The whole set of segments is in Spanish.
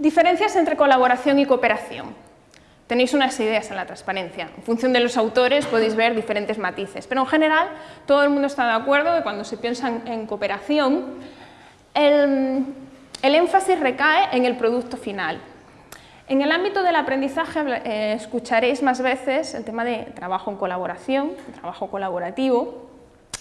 Diferencias entre colaboración y cooperación. Tenéis unas ideas en la transparencia. En función de los autores podéis ver diferentes matices, pero en general todo el mundo está de acuerdo que cuando se piensa en, cooperación, el, énfasis recae en el producto final. En el ámbito del aprendizaje eh, escucharéis más veces el tema de trabajo en colaboración, trabajo colaborativo,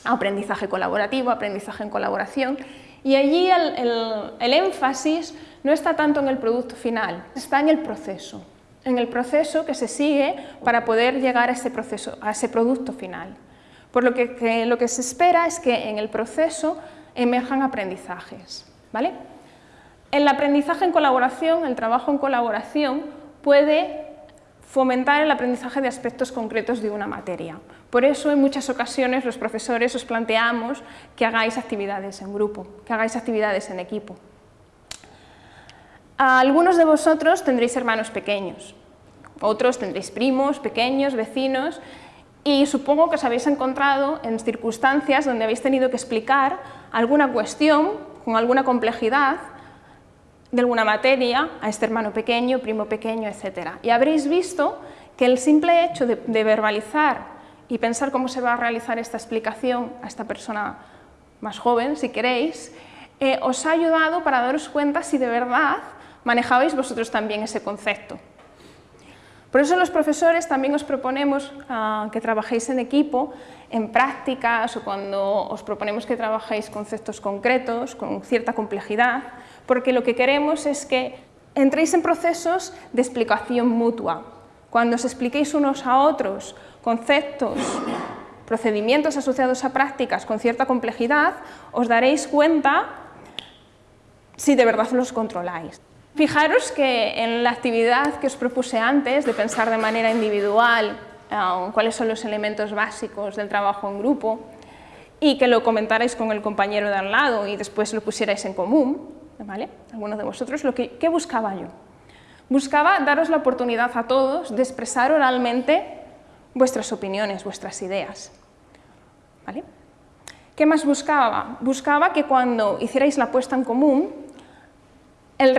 aprendizaje colaborativo, aprendizaje en colaboración, y allí el, énfasis no está tanto en el producto final, está en el proceso, en el proceso que se sigue para poder llegar a ese, proceso, a ese producto final. Por lo que, lo que se espera es que en el proceso emerjan aprendizajes. ¿vale? El aprendizaje en colaboración, el trabajo en colaboración, puede fomentar el aprendizaje de aspectos concretos de una materia. Por eso en muchas ocasiones los profesores os planteamos que hagáis actividades en grupo, que hagáis actividades en equipo. Algunos de vosotros tendréis hermanos pequeños, otros tendréis primos, pequeños, vecinos, y supongo que os habéis encontrado en circunstancias donde habéis tenido que explicar alguna cuestión con alguna complejidad de alguna materia a este hermano pequeño, primo pequeño, etc. Y habréis visto que el simple hecho de, verbalizar y pensar cómo se va a realizar esta explicación a esta persona más joven, si queréis, eh, os ha ayudado para daros cuenta si de verdad manejabais vosotros también ese concepto. Por eso los profesores también os proponemos ah, que trabajéis en equipo, en prácticas o cuando os proponemos que trabajéis conceptos concretos, con cierta complejidad, porque lo que queremos es que entréis en procesos de explicación mutua. Cuando os expliquéis unos a otros conceptos, procedimientos asociados a prácticas con cierta complejidad, os daréis cuenta si de verdad los controláis. Fijaros que en la actividad que os propuse antes, de pensar de manera individual eh, cuáles son los elementos básicos del trabajo en grupo, y que lo comentarais con el compañero de al lado y después lo pusierais en común, ¿vale? Algunos de vosotros, lo que, ¿qué buscaba yo? Buscaba daros la oportunidad a todos de expresar oralmente vuestras opiniones, vuestras ideas. ¿Vale? ¿Qué más buscaba? Buscaba que cuando hicierais la puesta en común,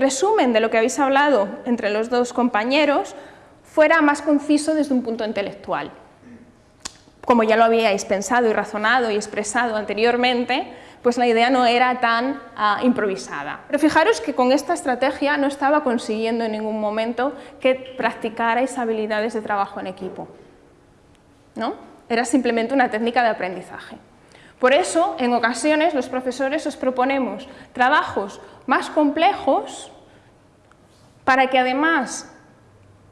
resumen de lo que habéis hablado entre los dos compañeros fuera más conciso desde un punto intelectual. Como ya lo habíais pensado y razonado y expresado anteriormente, pues la idea no era tan ah, improvisada. Pero fijaros que con esta estrategia no estaba consiguiendo en ningún momento que practicarais habilidades de trabajo en equipo. ¿no? Era simplemente una técnica de aprendizaje. Por eso, en ocasiones, los profesores os proponemos trabajos más complejos para que además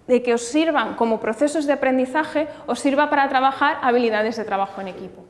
de que os sirvan como procesos de aprendizaje, os sirva para trabajar habilidades de trabajo en equipo.